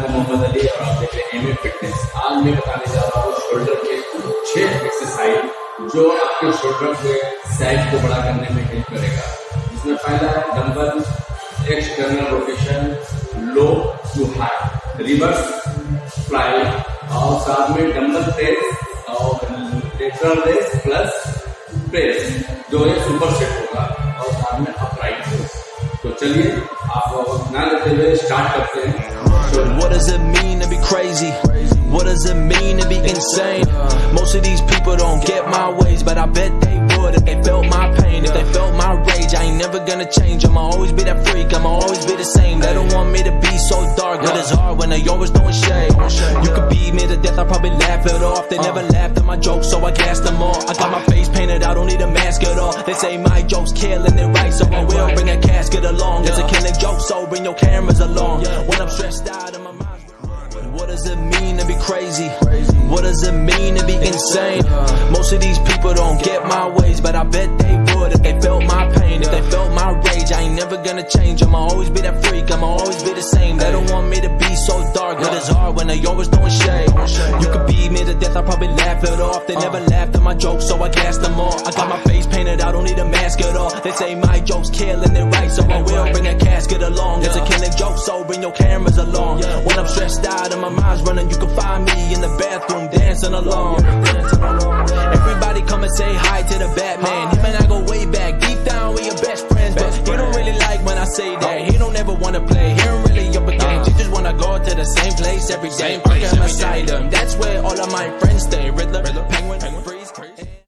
मोहम्मद अली और आप देख रहे हैं फिटनेस आज मैं बताने जा रहा हूँ शोल्डर के छह एक्सरसाइज जो आपके शोल्डर के साइज़ को बड़ा करने में हेल्प करेगा जिसमें पहला है dumbbell external rotation low to high reverse fly और साथ में डंबल प्रेस और लेटरल रेस प्लस प्रेस जो है सुपर सेट होगा और साथ में अपराइट प्रेस तो चलिए आप ना लेते हुए स्टार्ट करते हैं What does it mean to be crazy? What does it mean to be insane? Most of these people don't get my ways, but I bet they would if they felt my pain, if they felt my rage. I ain't never gonna change. I'ma always be that freak. I'ma always be the same. They don't want me to be so dark, but it's hard when they always throwing shade. You could beat me to death, I probably laugh it off. They never laughed at my jokes, so I gassed them all. I got my face painted, I don't need a mask at all. They say my jokes killing it right, so I will bring a casket along. It's a killing joke, so bring your cameras along. I'm stressed out and my mind's what does it mean to be crazy? What does it mean to be insane? Most of these people don't get my ways, but I bet they would if they felt my pain, if they felt my rage. I ain't never gonna change. I'ma always be that freak. I'ma always be the same. They don't want me to be so dark, but it's hard when they always throwing shade. You could beat me to death, I probably laugh it off. They never laughed at my jokes, so I gassed them all. I got my face painted, I don't need a mask at all. They say my jokes killing it right, so I will bring a casket along. It's a killing joke, so bring your cameras along. When I'm stressed out and my mind's running, you can find me in the bathroom dancing along. Everybody come and say hi to the Batman. Him and I go way back, deep down we your best friends, but he don't really like when I say that. He don't ever wanna play, he don't really up a game. He just wanna go to the same place every day. Arkham Asylum, that's where all of my friends stay. Riddler, Penguin, Free.